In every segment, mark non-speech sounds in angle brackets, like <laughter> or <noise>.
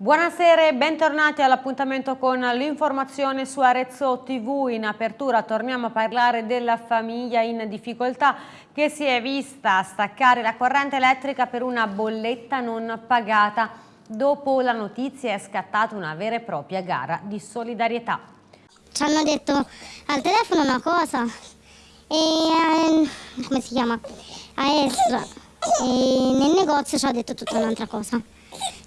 Buonasera e bentornati all'appuntamento con l'informazione su Arezzo TV. In apertura torniamo a parlare della famiglia in difficoltà che si è vista staccare la corrente elettrica per una bolletta non pagata. Dopo la notizia è scattata una vera e propria gara di solidarietà. Ci hanno detto al telefono una cosa e eh, come si chiama? A Esra e nel negozio ci ha detto tutta un'altra cosa.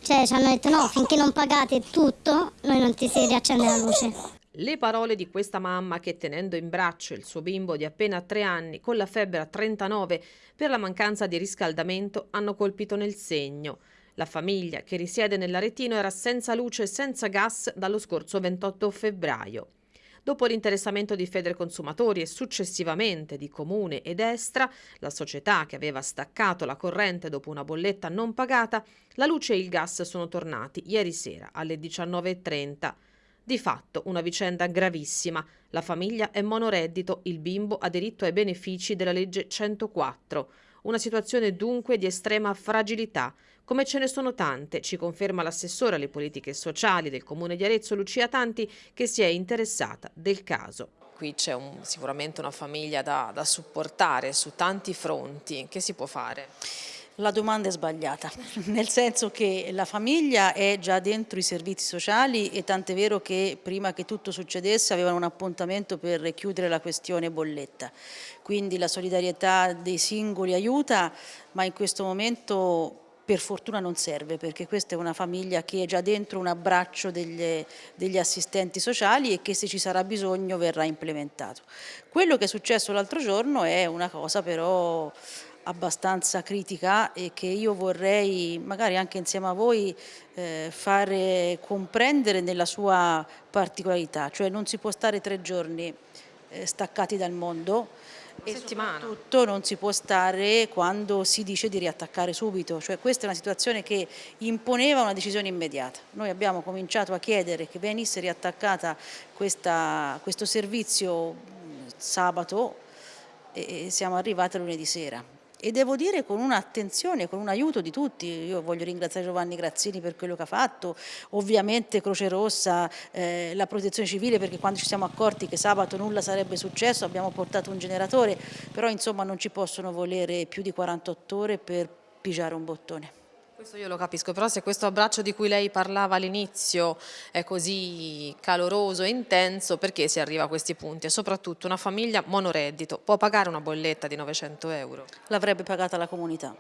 Cioè ci hanno detto no, finché non pagate tutto, noi non ti si riaccende la luce. Le parole di questa mamma che tenendo in braccio il suo bimbo di appena tre anni con la febbre a 39 per la mancanza di riscaldamento hanno colpito nel segno. La famiglia che risiede nell'Aretino era senza luce e senza gas dallo scorso 28 febbraio. Dopo l'interessamento di Federconsumatori e successivamente di Comune ed Estra, la società che aveva staccato la corrente dopo una bolletta non pagata, la luce e il gas sono tornati ieri sera alle 19.30. Di fatto una vicenda gravissima. La famiglia è monoreddito, il bimbo ha diritto ai benefici della legge 104. Una situazione dunque di estrema fragilità, come ce ne sono tante, ci conferma l'assessore alle politiche sociali del Comune di Arezzo, Lucia Tanti, che si è interessata del caso. Qui c'è sicuramente una famiglia da, da supportare su tanti fronti, che si può fare? La domanda è sbagliata, <laughs> nel senso che la famiglia è già dentro i servizi sociali e tant'è vero che prima che tutto succedesse avevano un appuntamento per chiudere la questione bolletta. Quindi la solidarietà dei singoli aiuta, ma in questo momento per fortuna non serve perché questa è una famiglia che è già dentro un abbraccio degli, degli assistenti sociali e che se ci sarà bisogno verrà implementato. Quello che è successo l'altro giorno è una cosa però abbastanza critica e che io vorrei magari anche insieme a voi eh, fare comprendere nella sua particolarità, cioè non si può stare tre giorni staccati dal mondo e settimana. soprattutto non si può stare quando si dice di riattaccare subito, cioè questa è una situazione che imponeva una decisione immediata. Noi abbiamo cominciato a chiedere che venisse riattaccata questa, questo servizio sabato e siamo arrivati a lunedì sera e devo dire con un'attenzione, con un aiuto di tutti, io voglio ringraziare Giovanni Grazzini per quello che ha fatto, ovviamente Croce Rossa, eh, la protezione civile perché quando ci siamo accorti che sabato nulla sarebbe successo abbiamo portato un generatore, però insomma non ci possono volere più di 48 ore per pigiare un bottone. Questo io lo capisco, però se questo abbraccio di cui lei parlava all'inizio è così caloroso e intenso, perché si arriva a questi punti? E soprattutto una famiglia monoreddito può pagare una bolletta di 900 euro? L'avrebbe pagata la comunità.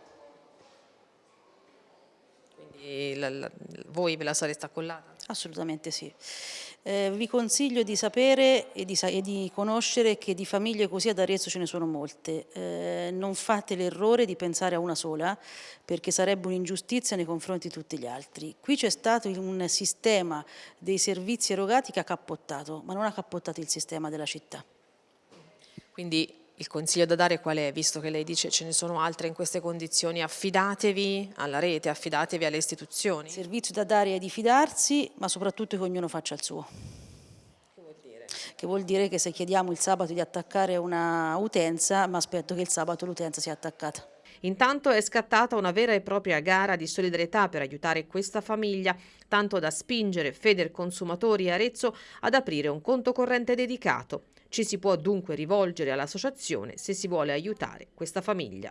Quindi la, la, voi ve la sareste accollata? Assolutamente sì. Eh, vi consiglio di sapere e di, e di, conoscere che di famiglie così ad Arezzo ce ne sono molte. Eh, non fate l'errore di pensare a una sola perché sarebbe un'ingiustizia nei confronti di tutti gli altri. Qui c'è stato un sistema dei servizi erogati che ha cappottato, ma non ha cappottato il sistema della città. Quindi il consiglio da dare qual è? Visto che lei dice ce ne sono altre in queste condizioni, affidatevi alla rete, affidatevi alle istituzioni. Il servizio da dare è di fidarsi, ma soprattutto che ognuno faccia il suo. Che vuol dire? Che vuol dire che se chiediamo il sabato di attaccare una utenza, ma aspetto che il sabato l'utenza sia attaccata. Intanto è scattata una vera e propria gara di solidarietà per aiutare questa famiglia, tanto da spingere Feder Consumatori e Arezzo ad aprire un conto corrente dedicato. Ci si può dunque rivolgere all'associazione se si vuole aiutare questa famiglia.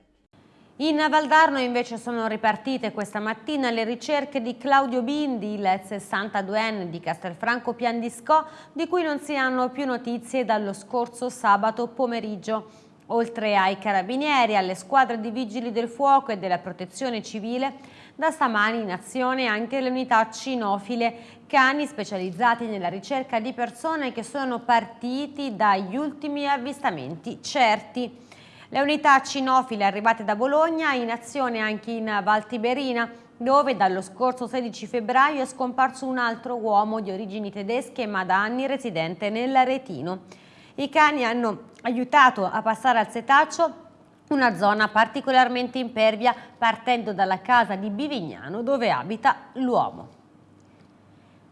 In Valdarno invece sono ripartite questa mattina le ricerche di Claudio Bindi, il 62enne di Castelfranco Piandiscò, di cui non si hanno più notizie dallo scorso sabato pomeriggio. Oltre ai carabinieri, alle squadre di vigili del fuoco e della protezione civile, da stamani in azione anche le unità cinofile, cani specializzati nella ricerca di persone che sono partiti dagli ultimi avvistamenti certi. Le unità cinofile arrivate da Bologna in azione anche in Val Tiberina, dove dallo scorso 16 febbraio è scomparso un altro uomo di origini tedesche ma da anni residente nell'Aretino. I cani hanno aiutato a passare al setaccio una zona particolarmente impervia partendo dalla casa di Bivignano dove abita l'uomo.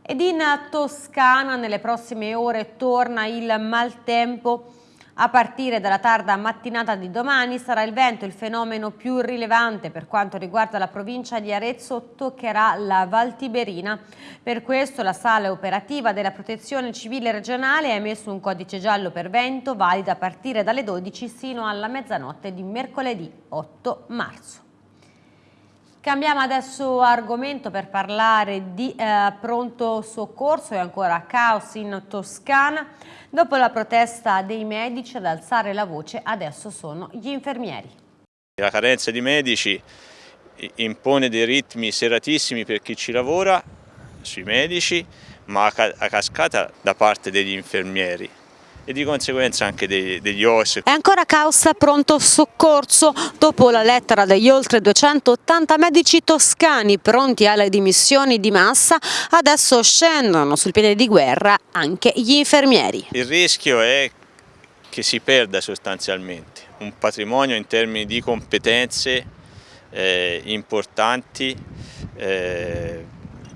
Ed in Toscana nelle prossime ore torna il maltempo A partire dalla tarda mattinata di domani sarà il vento il fenomeno più rilevante per quanto riguarda la provincia di Arezzo toccherà la Val Tiberina. Per questo la sala operativa della protezione civile regionale ha emesso un codice giallo per vento valido a partire dalle 12 sino alla mezzanotte di mercoledì 8 marzo. Cambiamo adesso argomento per parlare di eh, pronto soccorso e ancora caos in Toscana. Dopo la protesta dei medici ad alzare la voce adesso sono gli infermieri. La carenza di medici impone dei ritmi seratissimi per chi ci lavora, sui medici, ma a cascata da parte degli infermieri e di conseguenza anche dei, degli OS. È ancora causa pronto soccorso dopo la lettera degli oltre 280 medici toscani pronti alle dimissioni di massa, adesso scendono sul piede di guerra anche gli infermieri. Il rischio è che si perda sostanzialmente un patrimonio in termini di competenze eh, importanti eh,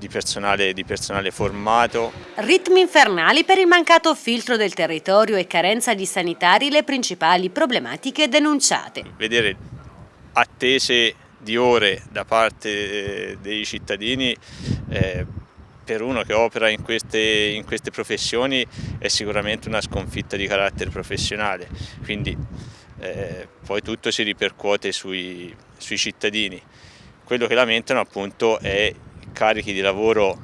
di personale, di personale formato. Ritmi infernali per il mancato filtro del territorio e carenza di sanitari le principali problematiche denunciate. Vedere attese di ore da parte eh, dei cittadini eh, per uno che opera in queste, in queste, professioni è sicuramente una sconfitta di carattere professionale, quindi eh, poi tutto si ripercuote sui, sui cittadini. Quello che lamentano appunto è carichi di lavoro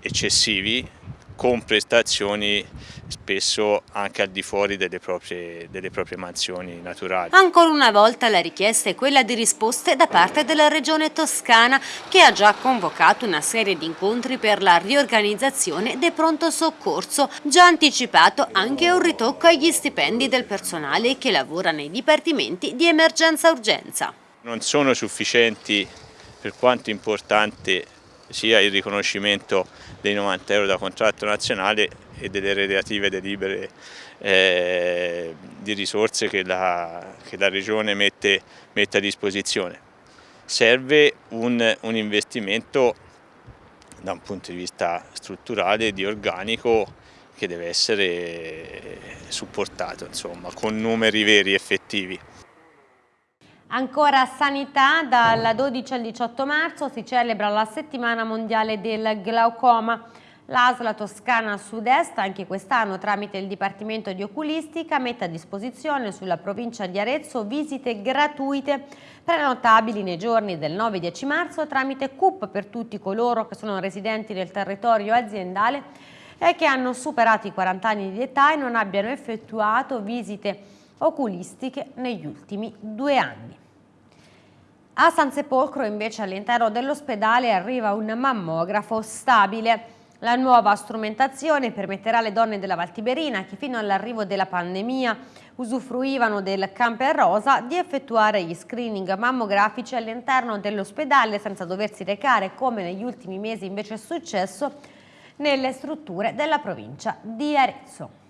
eccessivi con prestazioni spesso anche al di fuori delle proprie, delle proprie, mansioni naturali. Ancora una volta la richiesta è quella di risposte da parte della Regione Toscana che ha già convocato una serie di incontri per la riorganizzazione del pronto soccorso, già anticipato anche un ritocco agli stipendi del personale che lavora nei dipartimenti di emergenza-urgenza. Non sono sufficienti per quanto importante sia il riconoscimento dei 90 euro da contratto nazionale e delle relative delibere eh, di risorse che la, che la Regione mette, mette, a disposizione. Serve un, un investimento da un punto di vista strutturale, di organico, che deve essere supportato insomma, con numeri veri effettivi. Ancora sanità, dal 12 al 18 marzo si celebra la settimana mondiale del glaucoma. L'ASLA Toscana Sud-Est anche quest'anno tramite il Dipartimento di Oculistica mette a disposizione sulla provincia di Arezzo visite gratuite prenotabili nei giorni del 9-10 marzo tramite CUP per tutti coloro che sono residenti nel territorio aziendale e che hanno superato i 40 anni di età e non abbiano effettuato visite oculistiche negli ultimi due anni. A San Sepolcro invece all'interno dell'ospedale arriva un mammografo stabile. La nuova strumentazione permetterà alle donne della Valtiberina che fino all'arrivo della pandemia usufruivano del camper rosa di effettuare gli screening mammografici all'interno dell'ospedale senza doversi recare come negli ultimi mesi invece è successo nelle strutture della provincia di Arezzo.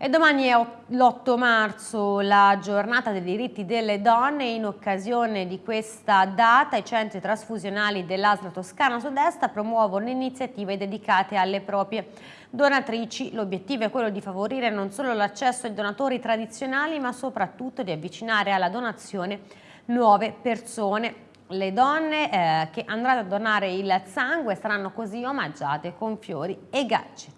E domani è l'8 marzo, la giornata dei diritti delle donne. In occasione di questa data i centri trasfusionali dell'Asla Toscana Sud-Est promuovono iniziative dedicate alle proprie donatrici. L'obiettivo è quello di favorire non solo l'accesso ai donatori tradizionali ma soprattutto di avvicinare alla donazione nuove persone. Le donne eh, che andranno a donare il sangue saranno così omaggiate con fiori e gadget.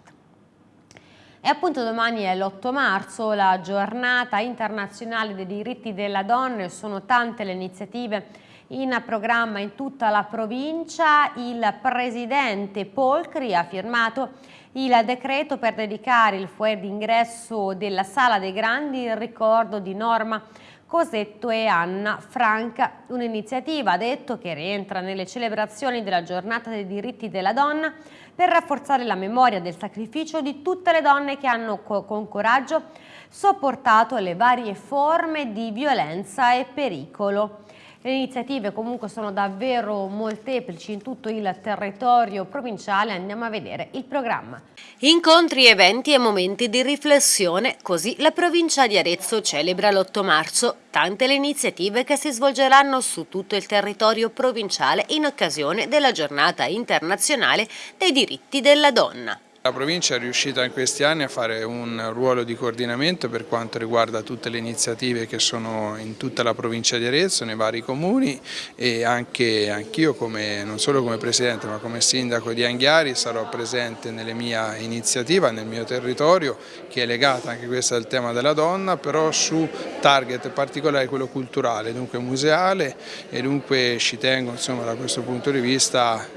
E appunto domani è l'8 marzo, la giornata internazionale dei diritti della donna, sono tante le iniziative in programma in tutta la provincia. Il presidente Polcri ha firmato il decreto per dedicare il foyer d'ingresso della Sala dei Grandi in ricordo di Norma Cosetto e Anna Franca, un'iniziativa, detto, che rientra nelle celebrazioni della giornata dei diritti della donna per rafforzare la memoria del sacrificio di tutte le donne che hanno con coraggio sopportato le varie forme di violenza e pericolo. Le iniziative comunque sono davvero molteplici in tutto il territorio provinciale, andiamo a vedere il programma. Incontri, eventi e momenti di riflessione, così la provincia di Arezzo celebra l'8 marzo. Tante le iniziative che si svolgeranno su tutto il territorio provinciale in occasione della giornata internazionale dei diritti della donna. La provincia è riuscita in questi anni a fare un ruolo di coordinamento per quanto riguarda tutte le iniziative che sono in tutta la provincia di Arezzo, nei vari comuni e anche anch'io non solo come Presidente ma come Sindaco di Anghiari sarò presente nelle mie iniziative, nel mio territorio che è legata anche questa al tema della donna però su target particolare quello culturale, dunque museale e dunque ci tengo insomma, da questo punto di vista a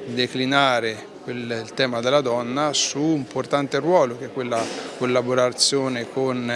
declinare il tema della donna su un importante ruolo che è quella collaborazione con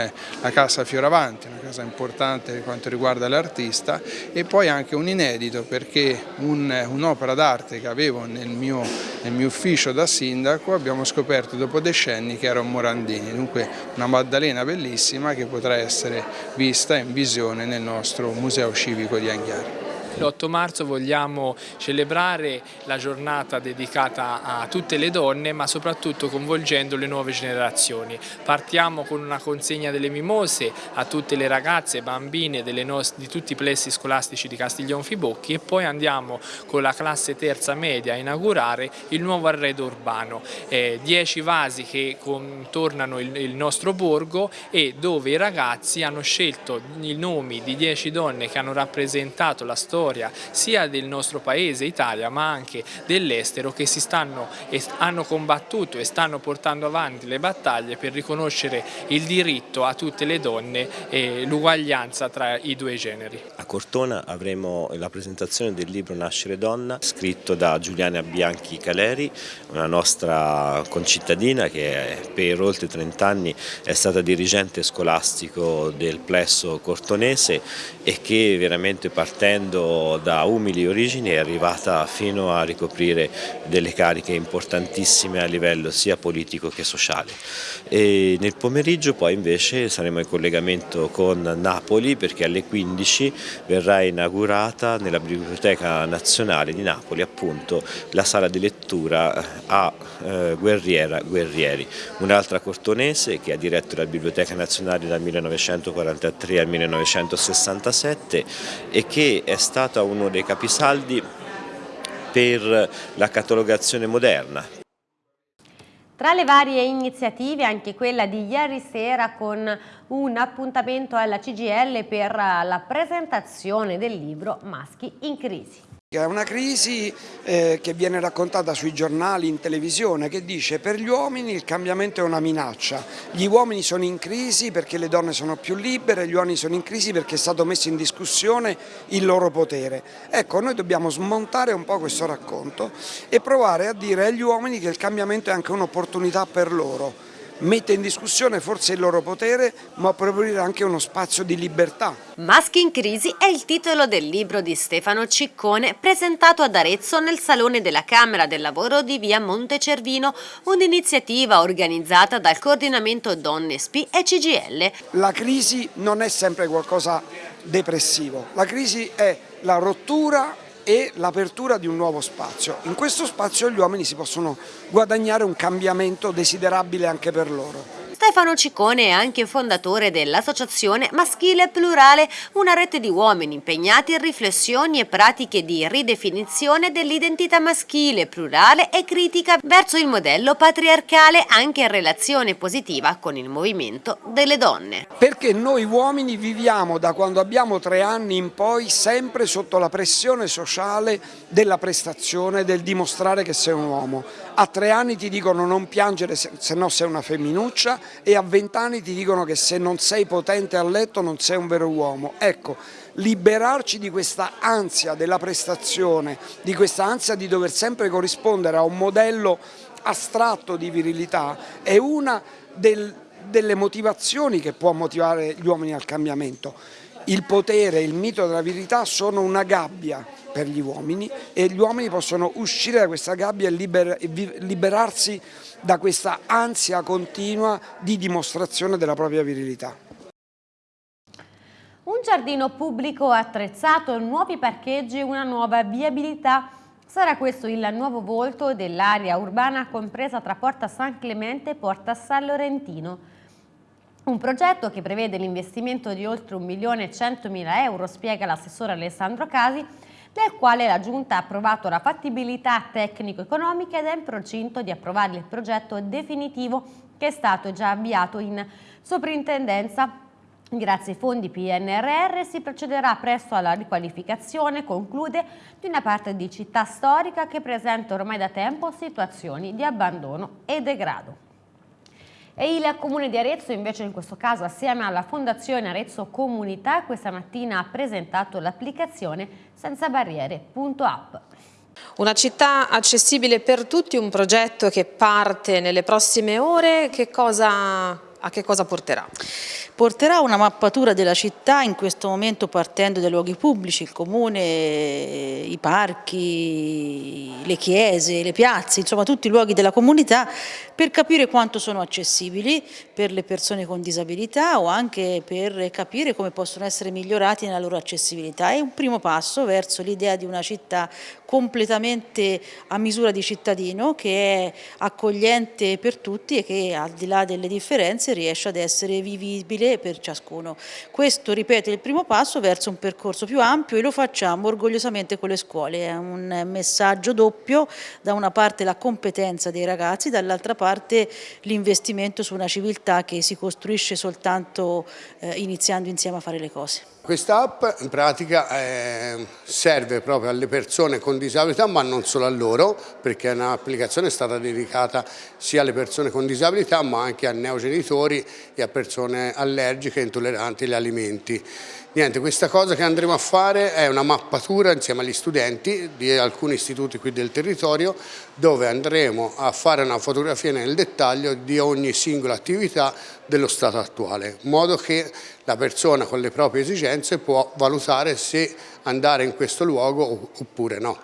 la Casa Fioravanti, una casa importante per quanto riguarda l'artista e poi anche un inedito perché un'opera un d'arte che avevo nel mio, nel mio, ufficio da sindaco abbiamo scoperto dopo decenni che era un Morandini, dunque una Maddalena bellissima che potrà essere vista in visione nel nostro Museo Civico di Anghiari. L'8 marzo vogliamo celebrare la giornata dedicata a tutte le donne ma soprattutto coinvolgendo le nuove generazioni. Partiamo con una consegna delle mimose a tutte le ragazze e bambine di tutti i plessi scolastici di Castiglion Fibocchi e poi andiamo con la classe terza media a inaugurare il nuovo arredo urbano. Eh, dieci vasi che contornano il, il nostro borgo e dove i ragazzi hanno scelto i nomi di dieci donne che hanno rappresentato la storia storia sia del nostro paese Italia ma anche dell'estero che si stanno e hanno combattuto e stanno portando avanti le battaglie per riconoscere il diritto a tutte le donne e l'uguaglianza tra i due generi. A Cortona avremo la presentazione del libro Nascere donna scritto da Giuliana Bianchi Caleri, una nostra concittadina che per oltre 30 anni è stata dirigente scolastico del plesso cortonese e che veramente partendo da umili origini è arrivata fino a ricoprire delle cariche importantissime a livello sia politico che sociale. E nel pomeriggio poi invece saremo in collegamento con Napoli perché alle 15 verrà inaugurata nella Biblioteca Nazionale di Napoli appunto la sala di lettura a eh, Guerriera Guerrieri, un'altra cortonese che ha diretto la Biblioteca Nazionale dal 1943 al 1967 e che è stata stata uno dei capisaldi per la catalogazione moderna. Tra le varie iniziative anche quella di ieri sera con un appuntamento alla CGL per la presentazione del libro Maschi in crisi. È una crisi eh, che viene raccontata sui giornali, in televisione, che dice per gli uomini il cambiamento è una minaccia, gli uomini sono in crisi perché le donne sono più libere, gli uomini sono in crisi perché è stato messo in discussione il loro potere. Ecco, noi dobbiamo smontare un po' questo racconto e provare a dire agli uomini che il cambiamento è anche un'opportunità per loro mette in discussione forse il loro potere, ma può aprire anche uno spazio di libertà. Maschi in crisi è il titolo del libro di Stefano Ciccone presentato ad Arezzo nel Salone della Camera del Lavoro di via Montecervino, un'iniziativa organizzata dal Coordinamento Donne SP e CGL. La crisi non è sempre qualcosa depressivo, la crisi è la rottura e l'apertura di un nuovo spazio. In questo spazio gli uomini si possono guadagnare un cambiamento desiderabile anche per loro. Stefano Ciccone è anche fondatore dell'Associazione Maschile Plurale, una rete di uomini impegnati in riflessioni e pratiche di ridefinizione dell'identità maschile, plurale e critica verso il modello patriarcale anche in relazione positiva con il movimento delle donne. Perché noi uomini viviamo da quando abbiamo tre anni in poi sempre sotto la pressione sociale della prestazione, del dimostrare che sei un uomo. A tre anni ti dicono non piangere se no sei una femminuccia e a vent'anni ti dicono che se non sei potente a letto non sei un vero uomo. Ecco, liberarci di questa ansia della prestazione, di questa ansia di dover sempre corrispondere a un modello astratto di virilità è una del, delle motivazioni che può motivare gli uomini al cambiamento. Il potere, il mito della virilità sono una gabbia per gli uomini e gli uomini possono uscire da questa gabbia e liber, liberarsi da questa ansia continua di dimostrazione della propria virilità. Un giardino pubblico attrezzato, nuovi parcheggi una nuova viabilità. Sarà questo il nuovo volto dell'area urbana compresa tra Porta San Clemente e Porta San Lorentino. Un progetto che prevede l'investimento di oltre 1 milione e 100 mila euro, spiega l'assessore Alessandro Casi, del quale la Giunta ha approvato la fattibilità tecnico-economica ed è in procinto di approvare il progetto definitivo che è stato già avviato in soprintendenza Grazie ai fondi PNRR si procederà presto alla riqualificazione, conclude, di una parte di città storica che presenta ormai da tempo situazioni di abbandono e degrado. E il Comune di Arezzo invece in questo caso assieme alla Fondazione Arezzo Comunità questa mattina ha presentato l'applicazione senza barriere.app. Una città accessibile per tutti, un progetto che parte nelle prossime ore, che cosa, a che cosa porterà? porterà una mappatura della città in questo momento partendo dai luoghi pubblici, il comune, i parchi, le chiese, le piazze, insomma tutti i luoghi della comunità per capire quanto sono accessibili per le persone con disabilità o anche per capire come possono essere migliorati nella loro accessibilità. È un primo passo verso l'idea di una città completamente a misura di cittadino che è accogliente per tutti e che al di là delle differenze riesce ad essere vivibile per ciascuno. Questo, ripeto, è il primo passo verso un percorso più ampio e lo facciamo orgogliosamente con le scuole. È un messaggio doppio, da una parte la competenza dei ragazzi, dall'altra parte l'investimento su una civiltà che si costruisce soltanto eh, iniziando insieme a fare le cose. Questa app in pratica eh, serve proprio alle persone con disabilità ma non solo a loro perché è un'applicazione stata dedicata sia alle persone con disabilità ma anche a neogenitori e a persone allergiche e intolleranti agli alimenti. Niente, questa cosa che andremo a fare è una mappatura insieme agli studenti di alcuni istituti qui del territorio dove andremo a fare una fotografia nel dettaglio di ogni singola attività dello stato attuale, in modo che la persona con le proprie esigenze può valutare se andare in questo luogo oppure no.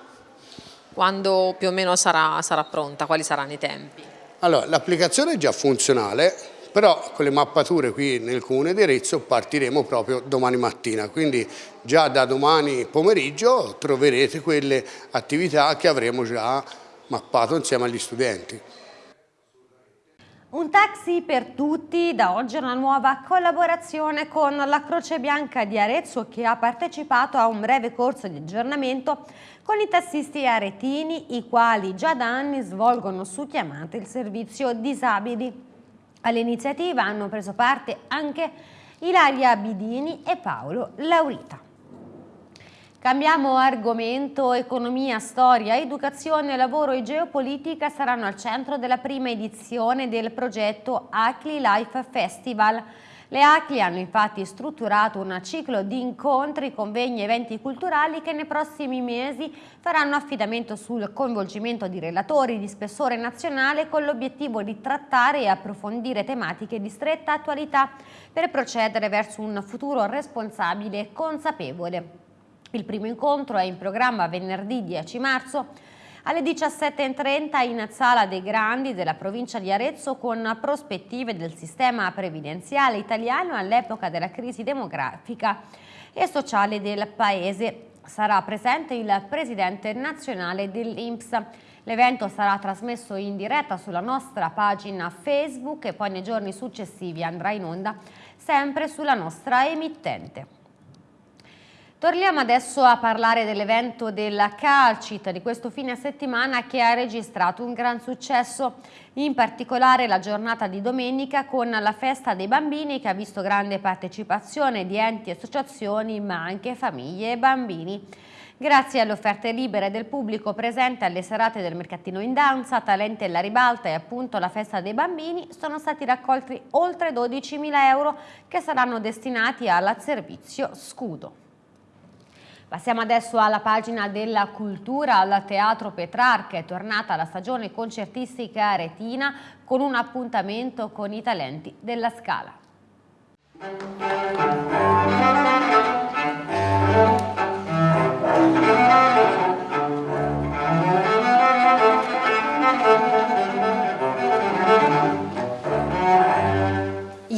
Quando più o meno sarà, sarà pronta? Quali saranno i tempi? Allora, l'applicazione è già funzionale, però con le mappature qui nel comune di Arezzo partiremo proprio domani mattina, quindi già da domani pomeriggio troverete quelle attività che avremo già mappato insieme agli studenti. Un taxi per tutti, da oggi una nuova collaborazione con la Croce Bianca di Arezzo che ha partecipato a un breve corso di aggiornamento con i tassisti aretini, i quali già da anni svolgono su chiamate il servizio disabili. All'iniziativa hanno preso parte anche Ilaria Bidini e Paolo Laurita. Cambiamo argomento, economia, storia, educazione, lavoro e geopolitica saranno al centro della prima edizione del progetto ACLI Life Festival, le ACLI hanno infatti strutturato un ciclo di incontri, convegni e eventi culturali che nei prossimi mesi faranno affidamento sul coinvolgimento di relatori di spessore nazionale con l'obiettivo di trattare e approfondire tematiche di stretta attualità per procedere verso un futuro responsabile e consapevole. Il primo incontro è in programma venerdì 10 marzo alle 17.30 in Sala dei Grandi della provincia di Arezzo con prospettive del sistema previdenziale italiano all'epoca della crisi demografica e sociale del Paese. Sarà presente il presidente nazionale dell'Inps. L'evento sarà trasmesso in diretta sulla nostra pagina Facebook e poi nei giorni successivi andrà in onda sempre sulla nostra emittente. Torniamo adesso a parlare dell'evento della Calcit di questo fine settimana che ha registrato un gran successo, in particolare la giornata di domenica con la festa dei bambini che ha visto grande partecipazione di enti e associazioni ma anche famiglie e bambini. Grazie alle offerte libere del pubblico presente alle serate del mercatino in danza, Talente alla ribalta e appunto la festa dei bambini sono stati raccolti oltre 12.000 euro che saranno destinati al servizio scudo. Passiamo adesso alla pagina della cultura, al Teatro Petrarca, è tornata la stagione concertistica aretina con un appuntamento con i talenti della Scala.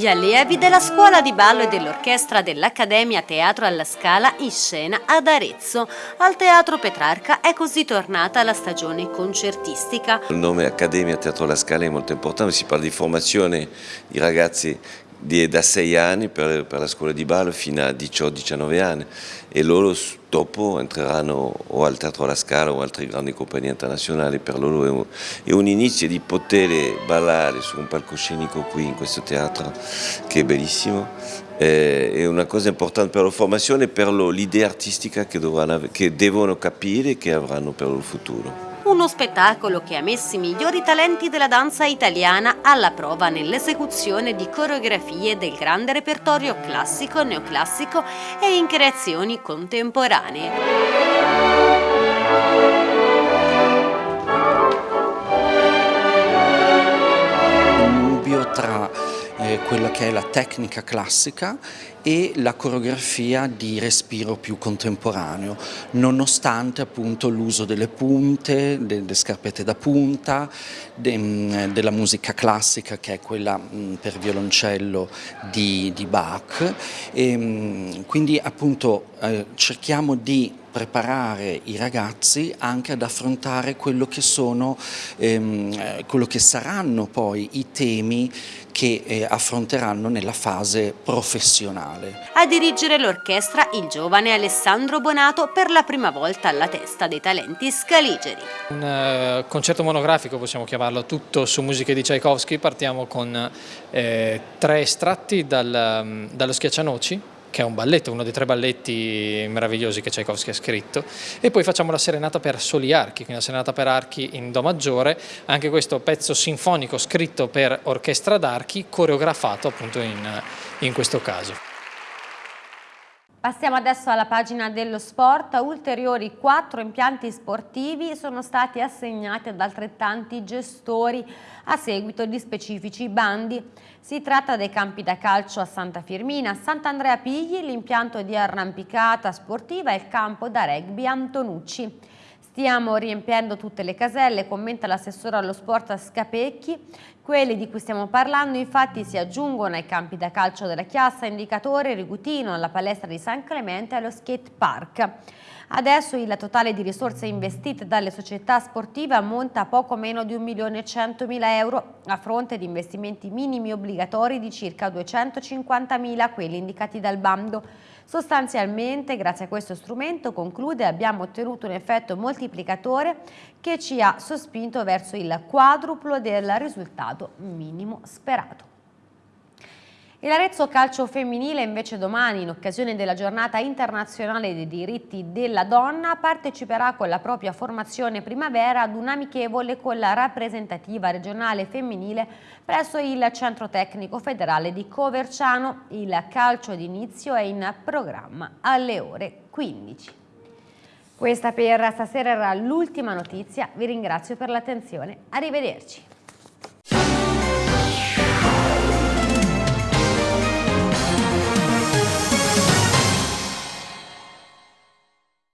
Gli allievi della scuola di ballo e dell'orchestra dell'Accademia Teatro alla Scala in scena ad Arezzo. Al Teatro Petrarca è così tornata la stagione concertistica. Il nome Accademia Teatro alla Scala è molto importante, si parla di formazione di ragazzi da 6 anni per, la scuola di ballo fino a 18-19 anni e loro dopo entreranno o al Teatro alla Scala o altre grandi compagnie internazionali, per loro è un, è un inizio di poter ballare su un palcoscenico qui in questo teatro che è bellissimo è una cosa importante per la formazione e per l'idea artistica che, dovranno, che devono capire e che avranno per il futuro. Uno spettacolo che ha messo i migliori talenti della danza italiana alla prova nell'esecuzione di coreografie del grande repertorio classico, neoclassico e in creazioni contemporanee. tra eh, quella che è la tecnica classica e la coreografia di respiro più contemporaneo, nonostante appunto l'uso delle punte, delle scarpette da punta, de, della musica classica che è quella mm, per violoncello di, di Bach. E, mm, quindi appunto eh, cerchiamo di preparare i ragazzi anche ad affrontare quello che sono, ehm, eh, quello che saranno poi i temi che eh, affronteranno nella fase professionale. A dirigere l'orchestra il giovane Alessandro Bonato per la prima volta alla testa dei talenti scaligeri. Un uh, concerto monografico possiamo chiamarlo, tutto su musiche di Tchaikovsky, partiamo con eh, tre estratti dal, um, dallo Schiaccianoci, che è un balletto, uno dei tre balletti meravigliosi che Tchaikovsky ha scritto, e poi facciamo la serenata per soli archi, quindi la serenata per archi in Do maggiore, anche questo pezzo sinfonico scritto per orchestra d'archi, coreografato appunto in, in questo caso. Passiamo adesso alla pagina dello sport, ulteriori quattro impianti sportivi sono stati assegnati ad altrettanti gestori a seguito di specifici bandi. Si tratta dei campi da calcio a Santa Firmina, Sant'Andrea Pigli, l'impianto di arrampicata sportiva e il campo da rugby Antonucci. Stiamo riempiendo tutte le caselle, commenta l'assessore allo sport Scapecchi. Quelli di cui stiamo parlando infatti si aggiungono ai campi da calcio della Chiassa, Indicatore, Rigutino, alla palestra di San Clemente e allo skate park. Adesso il totale di risorse investite dalle società sportive ammonta a poco meno di 1.100.000 euro a fronte di investimenti minimi obbligatori di circa 250.000, quelli indicati dal bando. Sostanzialmente, grazie a questo strumento, conclude, abbiamo ottenuto un effetto moltiplicatore che ci ha sospinto verso il quadruplo del risultato minimo sperato. E l'Arezzo Calcio Femminile invece domani, in occasione della giornata internazionale dei diritti della donna, parteciperà con la propria formazione primavera ad un amichevole con la rappresentativa regionale femminile presso il Centro Tecnico Federale di Coverciano. Il calcio d'inizio è in programma alle ore 15. Questa per stasera era l'ultima notizia, vi ringrazio per l'attenzione, arrivederci.